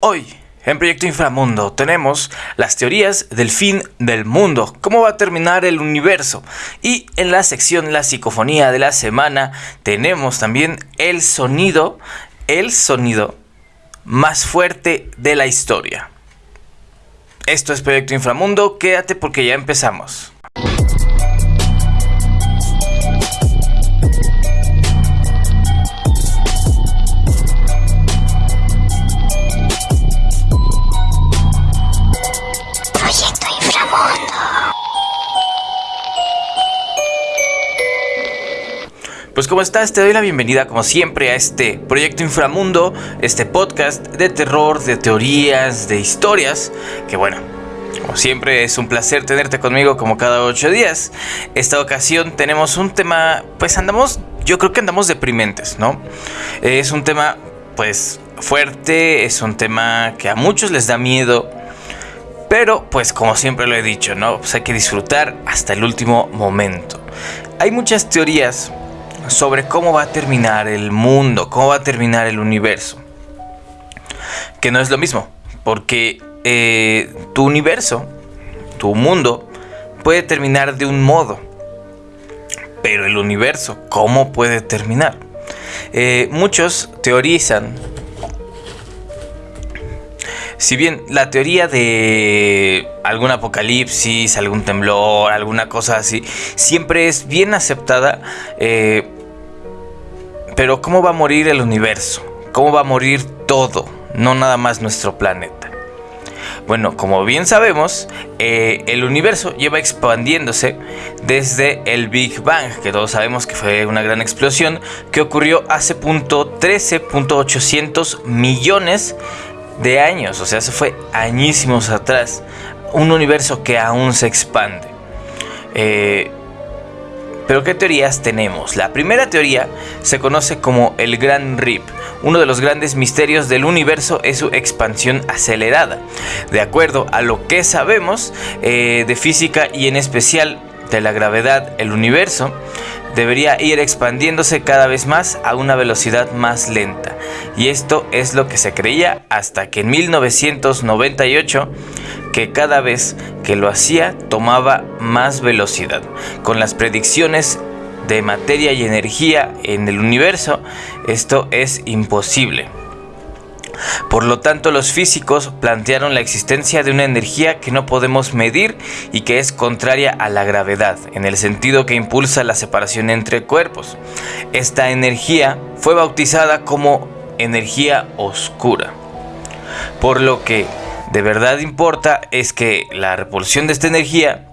Hoy, en Proyecto Inframundo, tenemos las teorías del fin del mundo, cómo va a terminar el universo. Y en la sección La psicofonía de la semana, tenemos también el sonido, el sonido más fuerte de la historia. Esto es Proyecto Inframundo, quédate porque ya empezamos. Pues como estás, te doy la bienvenida como siempre a este Proyecto Inframundo, este podcast de terror, de teorías, de historias, que bueno, como siempre es un placer tenerte conmigo como cada ocho días. Esta ocasión tenemos un tema, pues andamos, yo creo que andamos deprimentes, ¿no? Es un tema pues fuerte, es un tema que a muchos les da miedo. Pero, pues como siempre lo he dicho, ¿no? Pues hay que disfrutar hasta el último momento. Hay muchas teorías sobre cómo va a terminar el mundo, cómo va a terminar el universo. Que no es lo mismo, porque eh, tu universo, tu mundo, puede terminar de un modo. Pero el universo, ¿cómo puede terminar? Eh, muchos teorizan si bien la teoría de algún apocalipsis, algún temblor, alguna cosa así, siempre es bien aceptada, eh, pero ¿cómo va a morir el universo? ¿Cómo va a morir todo? No nada más nuestro planeta. Bueno, como bien sabemos, eh, el universo lleva expandiéndose desde el Big Bang, que todos sabemos que fue una gran explosión que ocurrió hace punto 13.800 millones de años, o sea, se fue añísimos atrás. Un universo que aún se expande. Eh, pero ¿qué teorías tenemos? La primera teoría se conoce como el Gran Rip. Uno de los grandes misterios del universo es su expansión acelerada. De acuerdo a lo que sabemos eh, de física y en especial de la gravedad, el universo debería ir expandiéndose cada vez más a una velocidad más lenta. Y esto es lo que se creía hasta que en 1998 que cada vez que lo hacía tomaba más velocidad. Con las predicciones de materia y energía en el universo, esto es imposible. Por lo tanto, los físicos plantearon la existencia de una energía que no podemos medir y que es contraria a la gravedad, en el sentido que impulsa la separación entre cuerpos. Esta energía fue bautizada como energía oscura. Por lo que de verdad importa es que la repulsión de esta energía,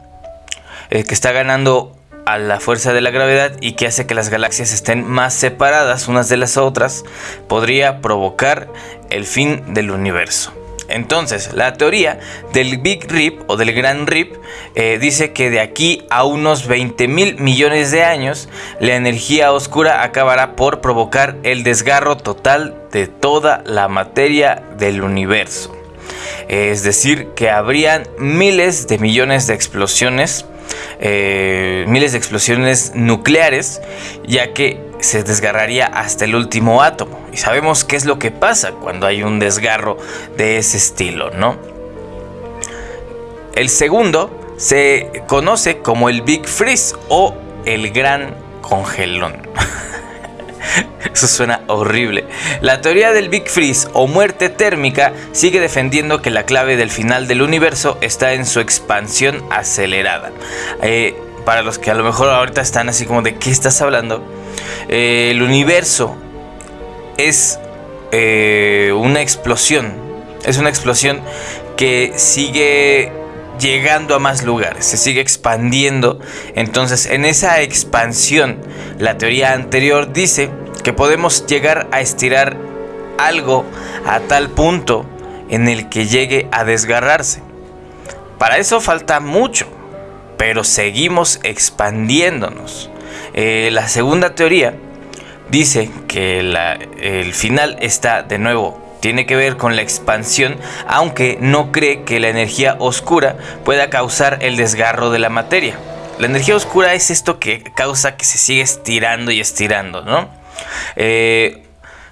eh, que está ganando a la fuerza de la gravedad y que hace que las galaxias estén más separadas unas de las otras, podría provocar el fin del universo. Entonces, la teoría del Big Rip o del Gran Rip eh, dice que de aquí a unos 20 mil millones de años, la energía oscura acabará por provocar el desgarro total de toda la materia del universo. Es decir, que habrían miles de millones de explosiones eh, miles de explosiones nucleares, ya que se desgarraría hasta el último átomo. Y sabemos qué es lo que pasa cuando hay un desgarro de ese estilo, ¿no? El segundo se conoce como el Big Freeze o el Gran Congelón. Eso suena horrible. La teoría del Big Freeze o muerte térmica sigue defendiendo que la clave del final del universo está en su expansión acelerada. Eh, para los que a lo mejor ahorita están así como de qué estás hablando, eh, el universo es eh, una explosión. Es una explosión que sigue llegando a más lugares, se sigue expandiendo. Entonces, en esa expansión, la teoría anterior dice que podemos llegar a estirar algo a tal punto en el que llegue a desgarrarse. Para eso falta mucho, pero seguimos expandiéndonos. Eh, la segunda teoría dice que el final está de nuevo tiene que ver con la expansión, aunque no cree que la energía oscura pueda causar el desgarro de la materia. La energía oscura es esto que causa que se siga estirando y estirando, ¿no? Eh,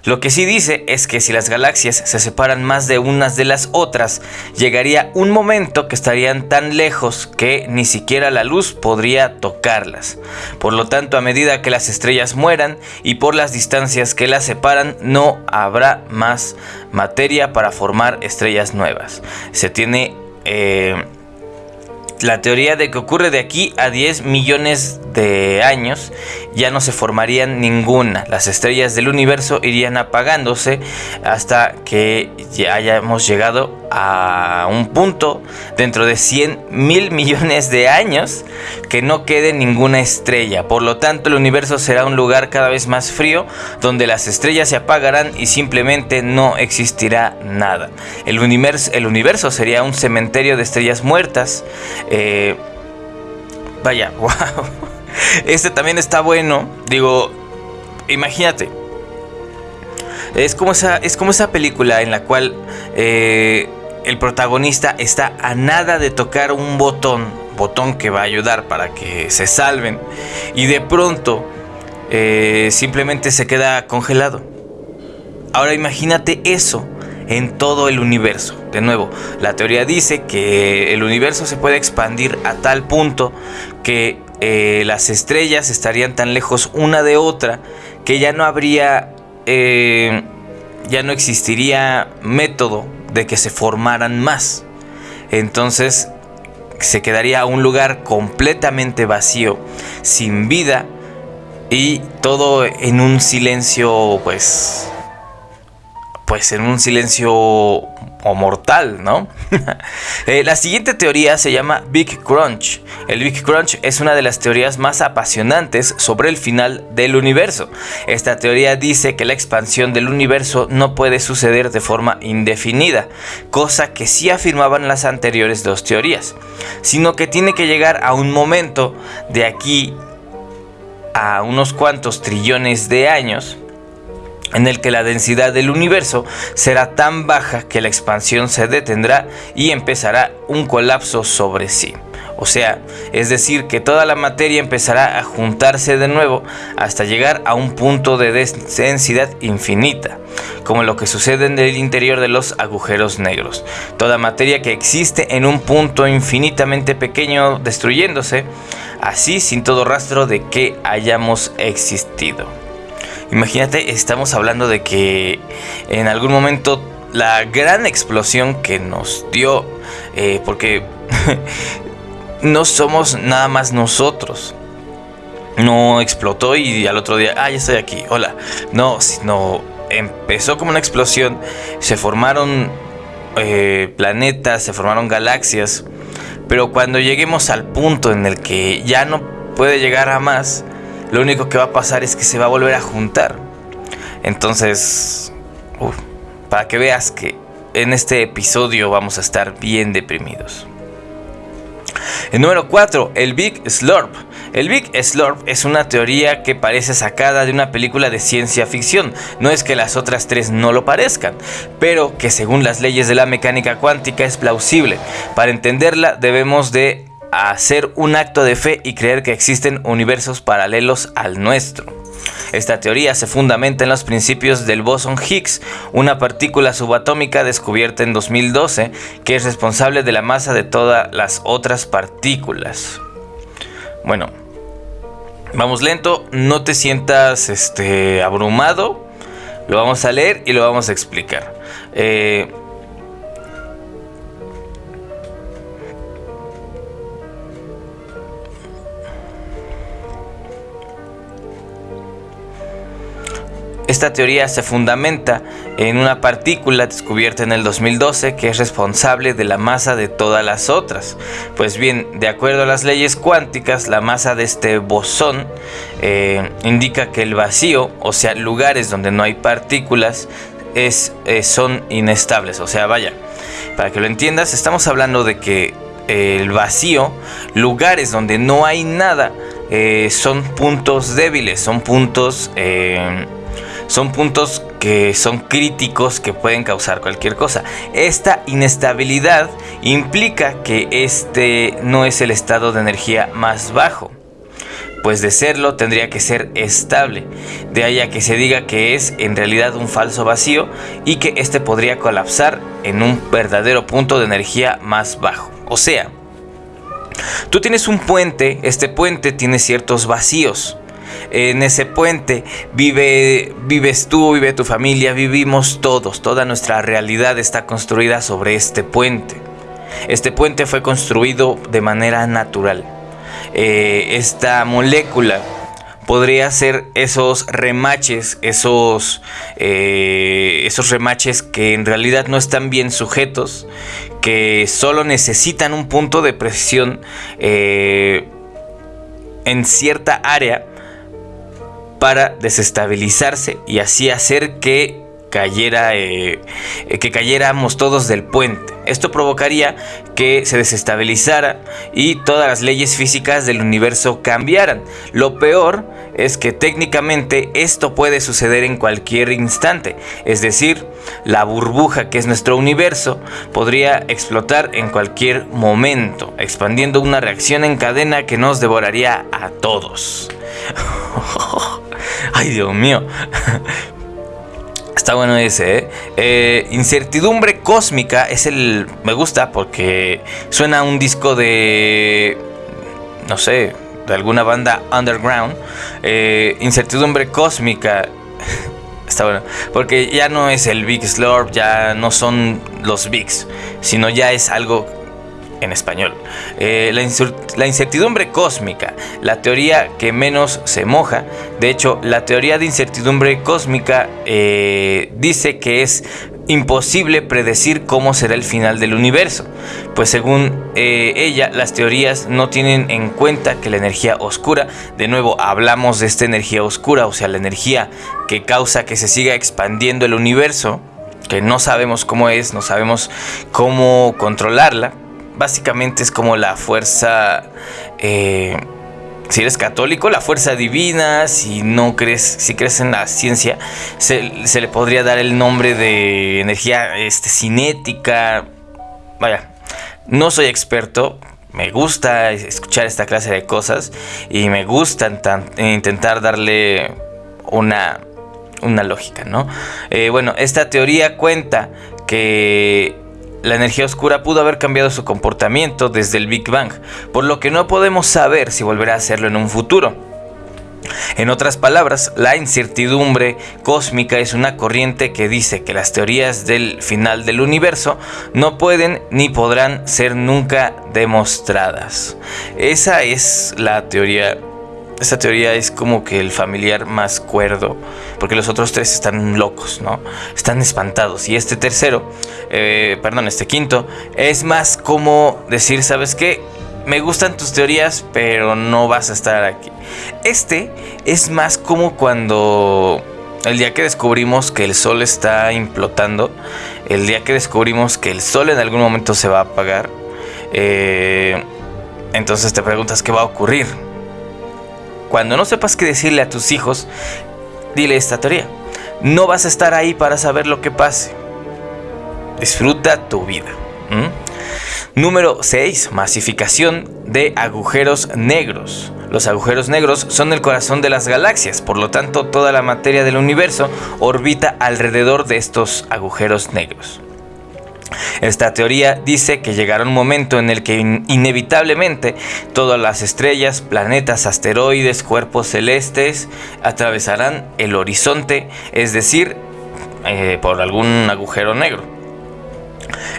Lo que sí dice es que si las galaxias se separan más de unas de las otras, llegaría un momento que estarían tan lejos que ni siquiera la luz podría tocarlas. Por lo tanto, a medida que las estrellas mueran y por las distancias que las separan, no habrá más materia para formar estrellas nuevas. Se tiene... Eh, la teoría de que ocurre de aquí a 10 millones de años ya no se formarían ninguna. Las estrellas del universo irían apagándose hasta que ya hayamos llegado a un punto dentro de 100 mil millones de años que no quede ninguna estrella. Por lo tanto, el universo será un lugar cada vez más frío donde las estrellas se apagarán y simplemente no existirá nada. El universo, el universo sería un cementerio de estrellas muertas. Eh, vaya, wow. Este también está bueno. Digo, imagínate. Es como esa, es como esa película en la cual eh, el protagonista está a nada de tocar un botón, botón que va a ayudar para que se salven, y de pronto eh, simplemente se queda congelado. Ahora imagínate eso en todo el universo. De nuevo, la teoría dice que el universo se puede expandir a tal punto que eh, las estrellas estarían tan lejos una de otra que ya no habría, eh, ya no existiría método de que se formaran más. Entonces se quedaría un lugar completamente vacío, sin vida y todo en un silencio pues pues en un silencio o mortal, ¿no? Eh, la siguiente teoría se llama Big Crunch. El Big Crunch es una de las teorías más apasionantes sobre el final del universo. Esta teoría dice que la expansión del universo no puede suceder de forma indefinida, cosa que sí afirmaban las anteriores dos teorías, sino que tiene que llegar a un momento de aquí a unos cuantos trillones de años en el que la densidad del universo será tan baja que la expansión se detendrá y empezará un colapso sobre sí. O sea, es decir, que toda la materia empezará a juntarse de nuevo hasta llegar a un punto de densidad infinita, como lo que sucede en el interior de los agujeros negros. Toda materia que existe en un punto infinitamente pequeño destruyéndose, así sin todo rastro de que hayamos existido. Imagínate, estamos hablando de que en algún momento la gran explosión que nos dio, eh, porque no somos nada más nosotros. No explotó y al otro día, ah, ya estoy aquí, hola. No, sino empezó como una explosión, se formaron eh, planetas, se formaron galaxias, pero cuando lleguemos al punto en el que ya no puede llegar a más, lo único que va a pasar es que se va a volver a juntar. Entonces, para que veas que en este episodio vamos a estar bien deprimidos. El número 4, el Big Slurp. El Big Slurp es una teoría que parece sacada de una película de ciencia ficción. No es que las otras tres no lo parezcan, pero que según las leyes de la mecánica cuántica es plausible. Para entenderla debemos de hacer un acto de fe y creer que existen universos paralelos al nuestro. Esta teoría se fundamenta en los principios del bosón Higgs, una partícula subatómica descubierta en 2012 que es responsable de la masa de todas las otras partículas. Bueno, vamos lento, no te sientas este, abrumado, lo vamos a leer y lo vamos a explicar. Eh, Esta teoría se fundamenta en una partícula descubierta en el 2012 que es responsable de la masa de todas las otras. Pues bien, de acuerdo a las leyes cuánticas, la masa de este bosón eh, indica que el vacío, o sea, lugares donde no hay partículas, es, eh, son inestables. O sea, vaya, para que lo entiendas, estamos hablando de que el vacío, lugares donde no hay nada, eh, son puntos débiles, son puntos son puntos que son críticos que pueden causar cualquier cosa. Esta inestabilidad implica que este no es el estado de energía más bajo. pues de serlo tendría que ser estable. De ahí a que se diga que es en realidad un falso vacío y que este podría colapsar en un verdadero punto de energía más bajo. O sea, tú tienes un puente, este puente tiene ciertos vacíos. En ese puente vive, vives tú, vive tu familia, vivimos todos. Toda nuestra realidad está construida sobre este puente. Este puente fue construido de manera natural. Eh, esta molécula podría ser esos remaches, esos, eh, esos remaches que en realidad no están bien sujetos, que solo necesitan un punto de presión eh, en cierta área para desestabilizarse y así hacer que cayera, eh, que cayéramos todos del puente. Esto provocaría que se desestabilizara y todas las leyes físicas del universo cambiaran. Lo peor es que técnicamente esto puede suceder en cualquier instante. Es decir, la burbuja que es nuestro universo podría explotar en cualquier momento, expandiendo una reacción en cadena que nos devoraría a todos. Ay, Dios mío. Está bueno ese, ¿eh? ¿eh? Incertidumbre Cósmica es el... Me gusta porque suena un disco de... No sé, de alguna banda underground. Eh, incertidumbre Cósmica. Está bueno. Porque ya no es el Big Slurp, ya no son los Bigs, sino ya es algo en español. Eh, la, incertidumbre cósmica, la teoría que menos se moja. De hecho, la teoría de incertidumbre cósmica eh, dice que es imposible predecir cómo será el final del universo, pues según eh, ella las teorías no tienen en cuenta que la energía oscura, de nuevo hablamos de esta energía oscura, o sea, la energía que causa que se siga expandiendo el universo, que no sabemos cómo es, no sabemos cómo controlarla, básicamente es como la fuerza, eh, si eres católico, la fuerza divina, si no crees, si crees en la ciencia, se, le podría dar el nombre de energía este, cinética. Vaya, no soy experto, me gusta escuchar esta clase de cosas y me gusta intentar darle una, una lógica, ¿no? Eh, bueno, esta teoría cuenta que la energía oscura pudo haber cambiado su comportamiento desde el Big Bang, por lo que no podemos saber si volverá a hacerlo en un futuro. En otras palabras, la incertidumbre cósmica es una corriente que dice que las teorías del final del universo no pueden ni podrán ser nunca demostradas. Esa es la teoría esta teoría es como que el familiar más cuerdo, porque los otros tres están locos, ¿no? Están espantados. Y este tercero, eh, perdón, este quinto, es más como decir, ¿sabes qué? Me gustan tus teorías, pero no vas a estar aquí. Este es más como cuando el día que descubrimos que el sol está implotando, el día que descubrimos que el sol en algún momento se va a apagar, eh, entonces te preguntas qué va a ocurrir. Cuando no sepas qué decirle a tus hijos, dile esta teoría. No vas a estar ahí para saber lo que pase. Disfruta tu vida. Número 6. Masificación de agujeros negros. Los agujeros negros son el corazón de las galaxias, por lo tanto toda la materia del universo orbita alrededor de estos agujeros negros. Esta teoría dice que llegará un momento en el que inevitablemente todas las estrellas, planetas, asteroides, cuerpos celestes atravesarán el horizonte, es decir, eh, por algún agujero negro.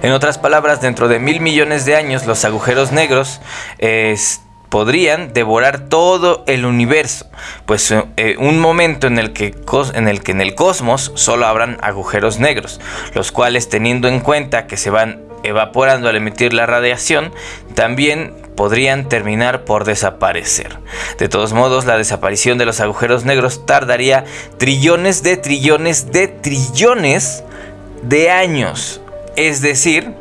En otras palabras, dentro de mil millones de años los agujeros negros podrían devorar todo el universo, pues eh, un momento en el, que, en el que en el cosmos solo habrán agujeros negros, los cuales teniendo en cuenta que se van evaporando al emitir la radiación, también podrían terminar por desaparecer. De todos modos, la desaparición de los agujeros negros tardaría trillones de trillones de trillones de años. Es decir,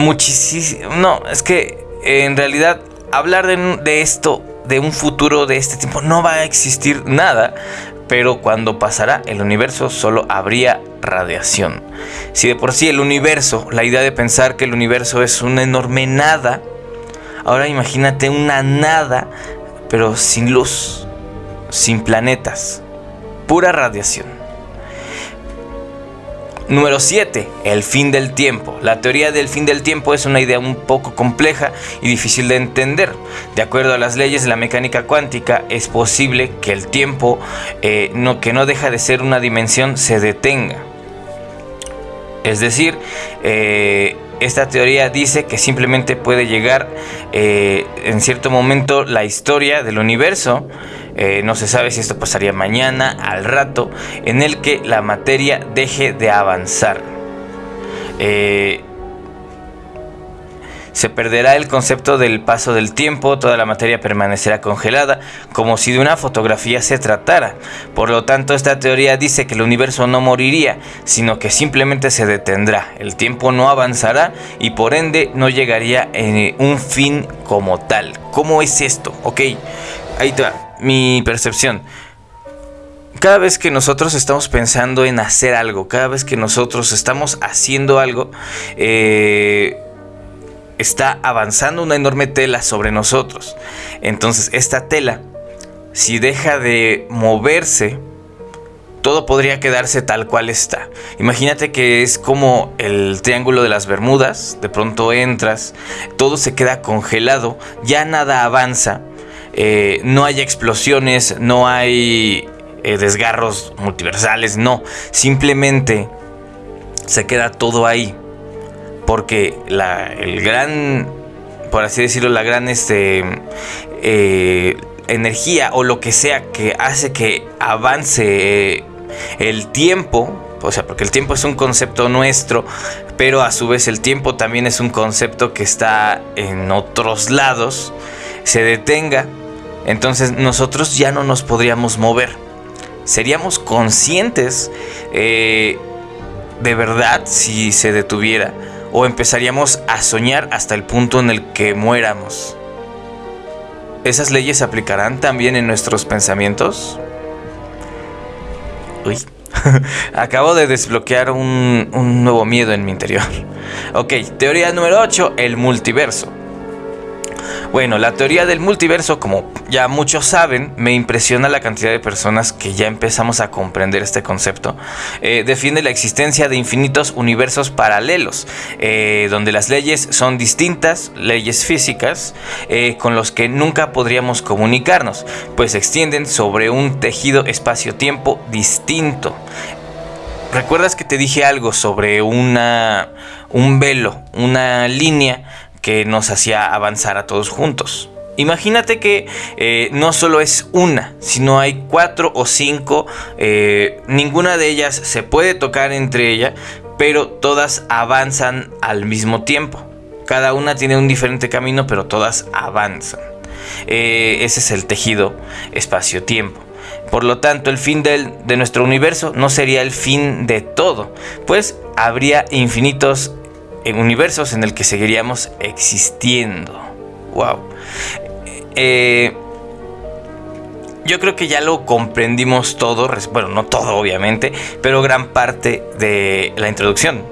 muchísimo... No, es que en realidad hablar de, esto, de un futuro de este tiempo, no va a existir nada. Pero cuando pasará el universo solo habría radiación. Si de por sí el universo, la idea de pensar que el universo es una enorme nada, Ahora imagínate una nada, pero sin luz, sin planetas, pura radiación. Número 7. El fin del tiempo. La teoría del fin del tiempo es una idea un poco compleja y difícil de entender. De acuerdo a las leyes de la mecánica cuántica, es posible que el tiempo, eh, no, que no deja de ser una dimensión, se detenga. Es decir, eh, esta teoría dice que simplemente puede llegar eh, en cierto momento la historia del universo eh, no se sabe si esto pasaría mañana, al rato, en el que la materia deje de avanzar. Eh, se perderá el concepto del paso del tiempo, toda la materia permanecerá congelada, como si de una fotografía se tratara. Por lo tanto, esta teoría dice que el universo no moriría, sino que simplemente se detendrá. El tiempo no avanzará y por ende no llegaría en un fin como tal. ¿Cómo es esto? Ok, ahí está mi percepción. Cada vez que nosotros estamos pensando en hacer algo, cada vez que nosotros estamos haciendo algo, eh, está avanzando una enorme tela sobre nosotros. Entonces, esta tela, si deja de moverse, todo podría quedarse tal cual está. Imagínate que es como el triángulo de las Bermudas, de pronto entras, todo se queda congelado, ya nada avanza eh, no hay explosiones, no hay eh, desgarros multiversales, no, simplemente se queda todo ahí. Porque la, el gran, por así decirlo, la gran este, eh, energía o lo que sea que hace que avance el tiempo, o sea, porque el tiempo es un concepto nuestro, pero a su vez el tiempo también es un concepto que está en otros lados, se detenga entonces nosotros ya no nos podríamos mover. Seríamos conscientes eh, de verdad si se detuviera o empezaríamos a soñar hasta el punto en el que muéramos. ¿Esas leyes se aplicarán también en nuestros pensamientos? Uy, acabo de desbloquear un, un nuevo miedo en mi interior. Ok, teoría número 8, el multiverso. Bueno, la teoría del multiverso, como ya muchos saben, me impresiona la cantidad de personas que ya empezamos a comprender este concepto. Eh, defiende la existencia de infinitos universos paralelos, eh, donde las leyes son distintas, leyes físicas, eh, con los que nunca podríamos comunicarnos, pues se extienden sobre un tejido espacio-tiempo distinto. ¿Recuerdas que te dije algo sobre una, un velo, una línea que nos hacía avanzar a todos juntos. Imagínate que eh, no solo es una, sino hay cuatro o cinco, eh, ninguna de ellas se puede tocar entre ellas, pero todas avanzan al mismo tiempo. Cada una tiene un diferente camino, pero todas avanzan. Eh, ese es el tejido espacio-tiempo. Por lo tanto, el fin de nuestro universo no sería el fin de todo, pues habría infinitos en universos en el que seguiríamos existiendo. Wow. Eh, yo creo que ya lo comprendimos todo, bueno, no todo obviamente, pero gran parte de la introducción,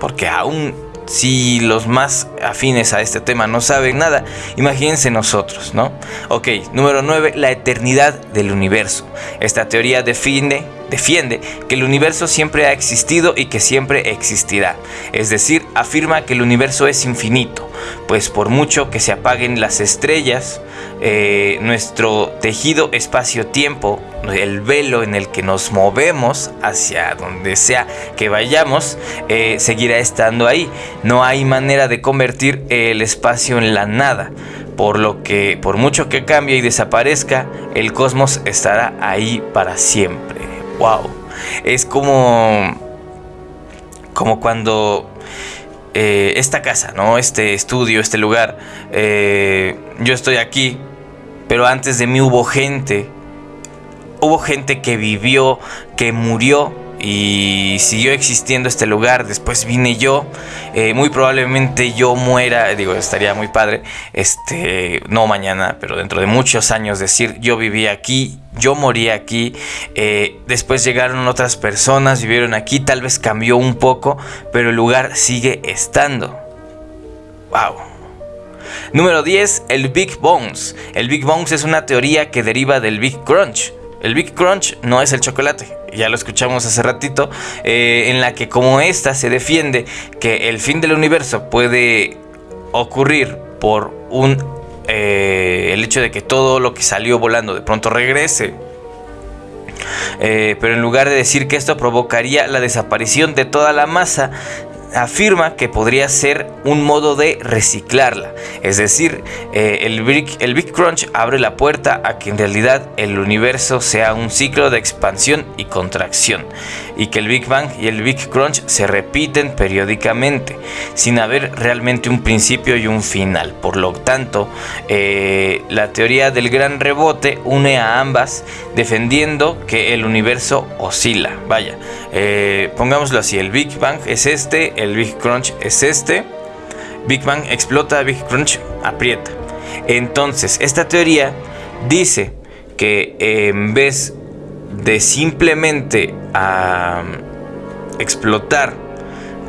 porque aún si los más afines a este tema no saben nada, imagínense nosotros, ¿no? Ok, número 9, la eternidad del universo. Esta teoría defiende defiende que el universo siempre ha existido y que siempre existirá. Es decir, afirma que el universo es infinito, pues por mucho que se apaguen las estrellas, eh, nuestro tejido espacio-tiempo, el velo en el que nos movemos hacia donde sea que vayamos, eh, seguirá estando ahí. No hay manera de convertir el espacio en la nada por lo que por mucho que cambie y desaparezca, el cosmos estará ahí para siempre wow. Es como. Como cuando. Eh, esta casa, ¿no? Este estudio, este lugar. Eh, yo estoy aquí. Pero antes de mí hubo gente. Hubo gente que vivió, que murió y siguió existiendo este lugar. Después vine yo, eh, muy probablemente yo muera, digo, estaría muy padre, este, no mañana, pero dentro de muchos años decir, yo viví aquí, yo morí aquí, eh, después llegaron otras personas, vivieron aquí, tal vez cambió un poco, pero el lugar sigue estando. ¡Wow! Número 10, el Big Bones. El Big Bones es una teoría que deriva del Big Crunch. El Big Crunch no es el chocolate, ya lo escuchamos hace ratito, eh, en la que como esta se defiende que el fin del universo puede ocurrir por un eh, el hecho de que todo lo que salió volando de pronto regrese. Eh, pero en lugar de decir que esto provocaría la desaparición de toda la masa, afirma que podría ser un modo de reciclarla. Es decir, eh, el, Big, el Big Crunch abre la puerta a que en realidad el universo sea un ciclo de expansión y contracción. Y que el Big Bang y el Big Crunch se repiten periódicamente, sin haber realmente un principio y un final. Por lo tanto, eh, la teoría del gran rebote une a ambas, defendiendo que el universo oscila. Vaya, eh, pongámoslo así, el Big Bang es este, el Big Crunch es este. Big Bang explota, Big Crunch aprieta. Entonces, esta teoría dice que en vez de simplemente explotar,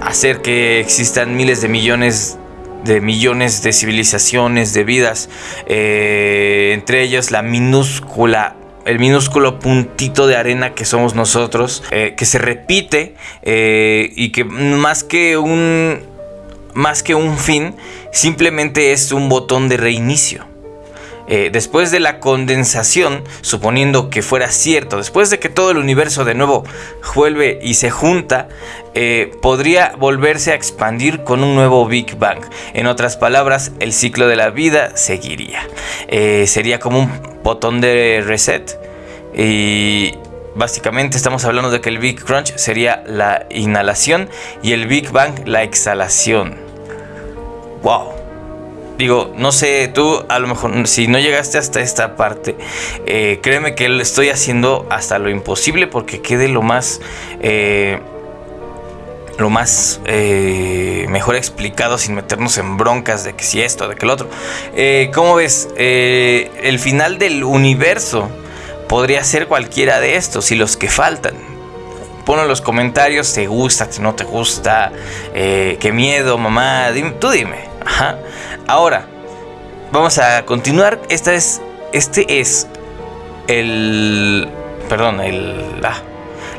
hacer que existan miles de millones de millones de civilizaciones, de vidas, eh, entre ellas la minúscula el minúsculo puntito de arena que somos nosotros, eh, que se repite eh, y que más que un más que un fin, simplemente es un botón de reinicio. Eh, después de la condensación, suponiendo que fuera cierto, después de que todo el universo de nuevo vuelve y se junta, podría volverse a expandir con un nuevo Big Bang. En otras palabras, el ciclo de la vida seguiría. sería como un botón de reset. Y básicamente estamos hablando de que el Big Crunch sería la inhalación y el Big Bang la exhalación. ¡Wow! Digo, no sé, tú a lo mejor si no llegaste hasta esta parte, eh, créeme que estoy haciendo hasta lo imposible porque quede lo más... Eh, lo más eh, mejor explicado sin meternos en broncas de que si esto, de que el otro. ¿Cómo ves? El final del universo podría ser cualquiera de estos y los que faltan. Pon en los comentarios, ¿te gusta, no te gusta? ¿Qué miedo, mamá? tú dime. Ahora, vamos a continuar. Esta es, este es el... Perdón, el... Ah,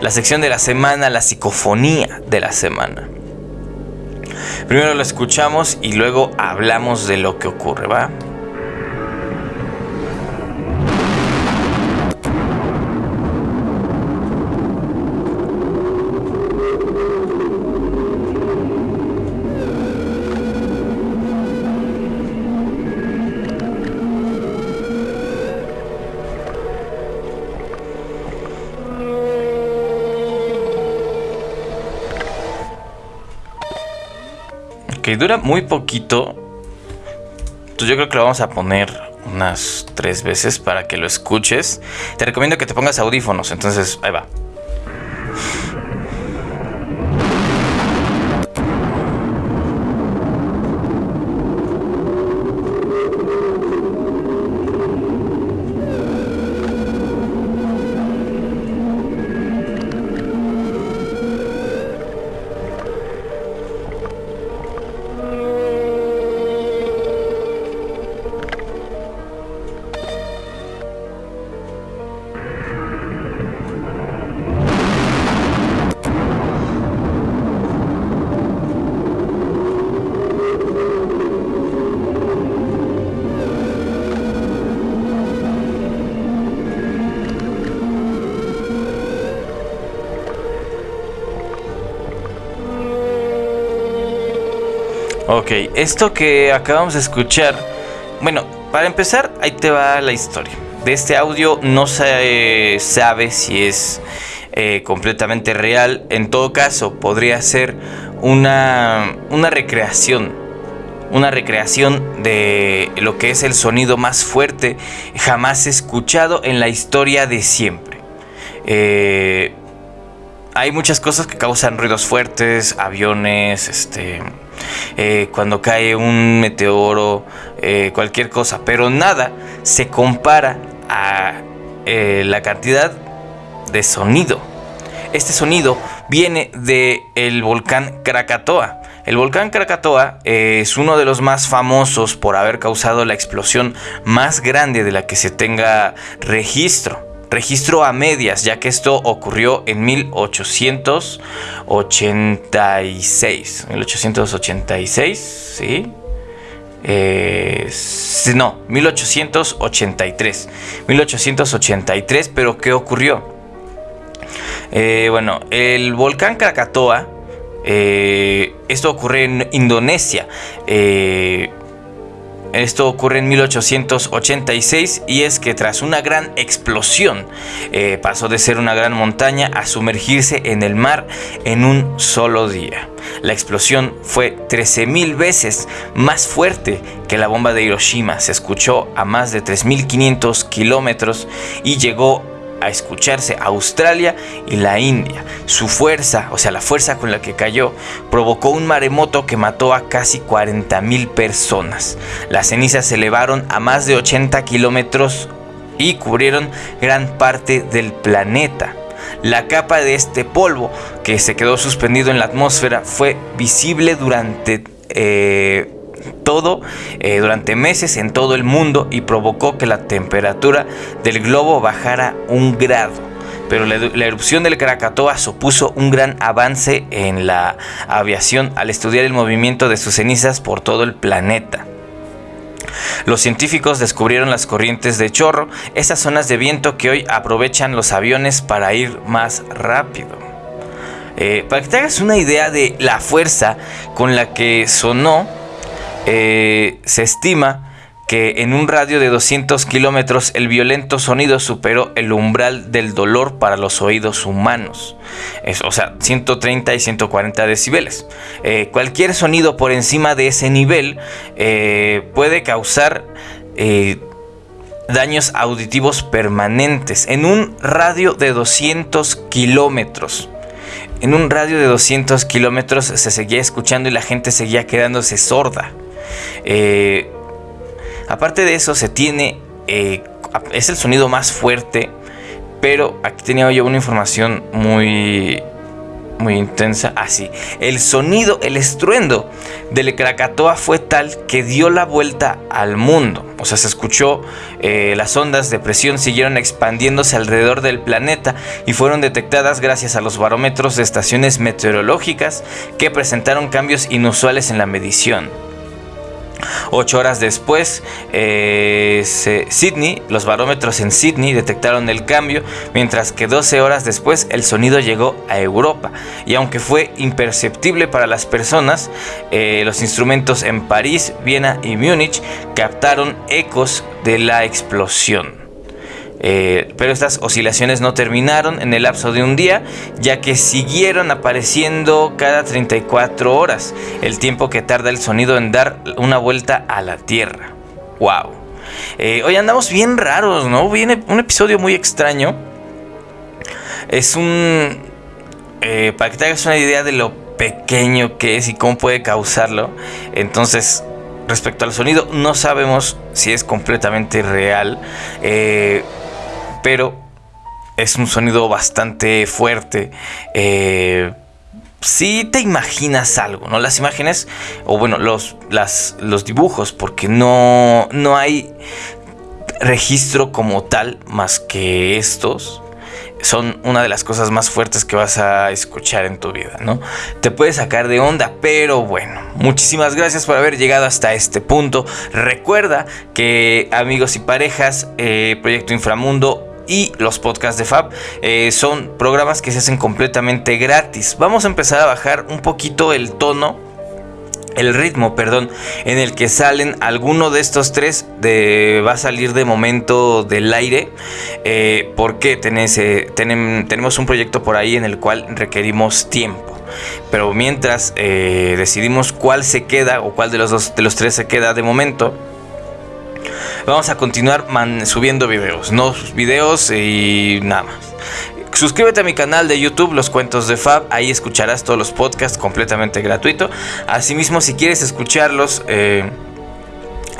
la sección de la semana, la psicofonía de la semana. Primero lo escuchamos y luego hablamos de lo que ocurre, ¿va? Que dura muy poquito. Entonces yo creo que lo vamos a poner unas tres veces para que lo escuches. Te recomiendo que te pongas audífonos, entonces ahí va. Ok, esto que acabamos de escuchar, bueno, para empezar, ahí te va la historia. De este audio no se sabe si es eh, completamente real. En todo caso, podría ser una, una recreación. Una recreación de lo que es el sonido más fuerte jamás escuchado en la historia de siempre. Eh, hay muchas cosas que causan ruidos fuertes, aviones, este, eh, cuando cae un meteoro, eh, cualquier cosa, pero nada se compara a eh, la cantidad de sonido. Este sonido viene del volcán Krakatoa. El volcán Krakatoa es uno de los más famosos por haber causado la explosión más grande de la que se tenga registro registro a medias, ya que esto ocurrió en 1886. 1886, ¿sí? Eh, no, 1883. 1883, pero ¿qué ocurrió? Eh, bueno, el volcán Krakatoa, eh, esto ocurre en Indonesia. Esto ocurre en 1886 y es que tras una gran explosión eh, pasó de ser una gran montaña a sumergirse en el mar en un solo día. La explosión fue 13.000 veces más fuerte que la bomba de Hiroshima. Se escuchó a más de 3.500 kilómetros y llegó a escucharse Australia y la India. Su fuerza, o sea, la fuerza con la que cayó, provocó un maremoto que mató a casi 40.000 personas. Las cenizas se elevaron a más de 80 kilómetros y cubrieron gran parte del planeta. La capa de este polvo que se quedó suspendido en la atmósfera fue visible durante eh, todo eh, durante meses en todo el mundo y provocó que la temperatura del globo bajara un grado. Pero la, erupción del Krakatoa supuso un gran avance en la aviación al estudiar el movimiento de sus cenizas por todo el planeta. Los científicos descubrieron las corrientes de chorro, esas zonas de viento que hoy aprovechan los aviones para ir más rápido. Eh, para que te hagas una idea de la fuerza con la que sonó eh, se estima que en un radio de 200 kilómetros el violento sonido superó el umbral del dolor para los oídos humanos. o sea, 130 y 140 decibeles. Eh, cualquier sonido por encima de ese nivel eh, puede causar daños auditivos permanentes en un radio de 200 kilómetros. En un radio de 200 kilómetros se seguía escuchando y la gente seguía quedándose sorda. Eh, aparte de eso, se tiene. Eh, es el sonido más fuerte. Pero aquí tenía yo una información muy. Muy intensa. Así. Ah, el sonido, el estruendo del Krakatoa fue tal que dio la vuelta al mundo. O sea, se escuchó. Eh, las ondas de presión siguieron expandiéndose alrededor del planeta y fueron detectadas gracias a los barómetros de estaciones meteorológicas que presentaron cambios inusuales en la medición. Ocho horas después, eh, Sydney, los barómetros en Sydney detectaron el cambio, mientras que 12 horas después el sonido llegó a Europa. Y aunque fue imperceptible para las personas, eh, los instrumentos en París, Viena y Múnich captaron ecos de la explosión. Eh, pero estas oscilaciones no terminaron en el lapso de un día, ya que siguieron apareciendo cada 34 horas, el tiempo que tarda el sonido en dar una vuelta a la Tierra. ¡Wow! Eh, hoy andamos bien raros, ¿no? Viene un episodio muy extraño. Es un... Eh, para que te hagas una idea de lo pequeño que es y cómo puede causarlo. Entonces, respecto al sonido, no sabemos si es completamente real. Eh, pero es un sonido bastante fuerte. Eh, si te imaginas algo, ¿no? Las imágenes, o bueno, los, los dibujos, porque no, no hay registro como tal más que estos son una de las cosas más fuertes que vas a escuchar en tu vida, ¿no? Te puede sacar de onda, pero bueno, muchísimas gracias por haber llegado hasta este punto. Recuerda que amigos y parejas, eh, Proyecto Inframundo y los podcasts de Fab eh, son programas que se hacen completamente gratis. Vamos a empezar a bajar un poquito el tono el ritmo, perdón, en el que salen alguno de estos tres va a salir de momento del aire eh, porque eh, tenemos un proyecto por ahí en el cual requerimos tiempo. Pero mientras decidimos cuál se queda o cuál de los dos de los tres se queda de momento, Vamos a continuar subiendo videos, no videos y nada más. Suscríbete a mi canal de YouTube, Los Cuentos de Fab. Ahí escucharás todos los podcasts completamente gratuito. Asimismo, si quieres escucharlos, eh,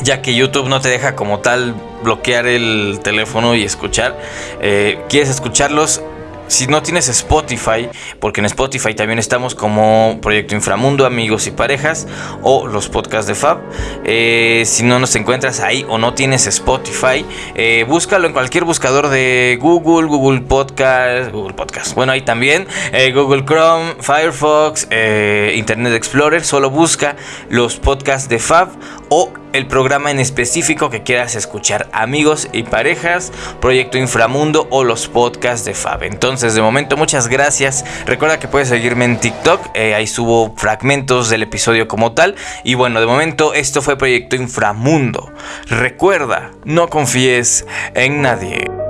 ya que YouTube no te deja como tal bloquear el teléfono y escuchar, eh, quieres escucharlos, si no tienes Spotify, porque en Spotify también estamos como Proyecto Inframundo, Amigos y Parejas, o los podcasts de Fab. Eh, si no nos encuentras ahí o no tienes Spotify, eh, búscalo en cualquier buscador de Google, Google Podcast, Google Podcast. Bueno, ahí también, eh, Google Chrome, Firefox, Internet Explorer. Solo busca los podcasts de Fab o el programa en específico que quieras escuchar, amigos y parejas, Proyecto Inframundo o los podcasts de Fab. Entonces, de momento, muchas gracias. Recuerda que puedes seguirme en TikTok, eh, ahí subo fragmentos del episodio como tal. Y bueno, de momento, esto fue Proyecto Inframundo. Recuerda, no confíes en nadie.